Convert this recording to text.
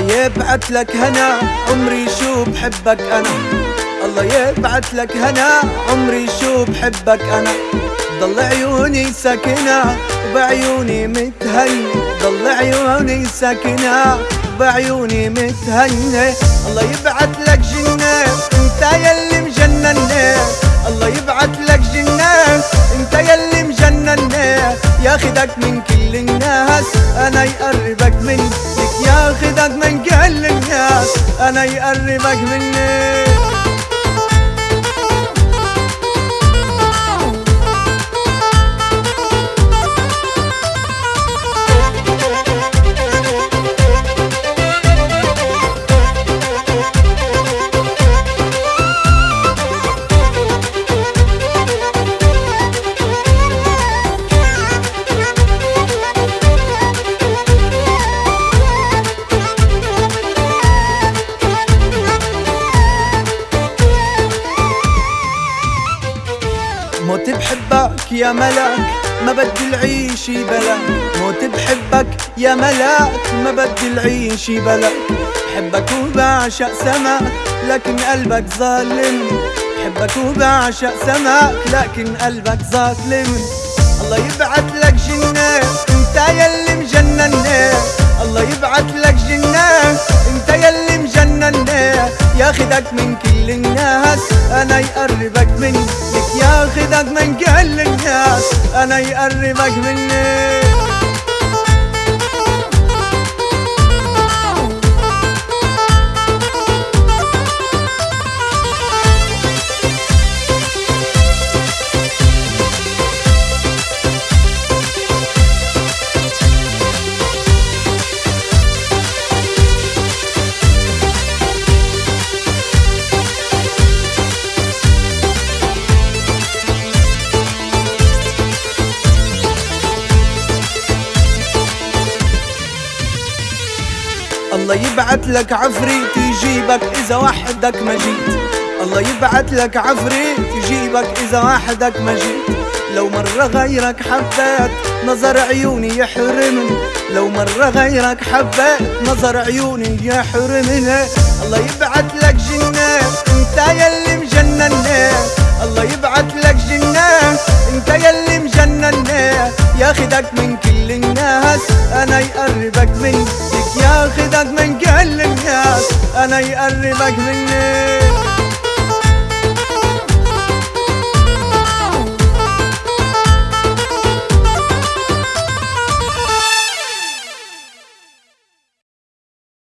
يبعت لك هنا. عمري شو بحبك أنا؟ الله يبعت لك هنا. عمري شو بحبك أنا؟ ضل عيوني ساكنة وبعيوني متهني ضل عيوني ساكنة وبعيوني متهني الله يبعت لك جنة أنت يلي مجنني الله يبعت لك جنة أنت يلي مجنني ياخدك من كل الناس أنا يقربك منك ياخدك من كل الناس أنا يقربك مني. بحبك يا ملاك ما بدي العيش بلاك موت بحبك يا ملاك ما بدي العيش بلاك بحبك وبعشق سماك لكن قلبك ظالم. بحبك وبعشق سماك لكن قلبك ظالم. الله يبعت لك جنة انت يلي مجنني الله يبعت لك جنة انت يلي مجنني ياخدك من كل الناس أنا يقربك مني ياخدك من كل الناس أنا يقربك مني. الله يبعت لك عفريت يجيبك إذا وحدك ما جيت. الله يبعت لك عفريت يجيبك إذا وحدك ما جيت. لو مرة غيرك حبيت نظر عيوني يحرمني. لو مرة غيرك حبيت نظر عيوني يحرمني. الله يبعت لك جنة أنت يلي مجنني الله يبعت لك جنة أنت يلي مجنني ياخدك من كل الناس أنا يقربك منك ياخدك من كل الناس أنا يقربك مني.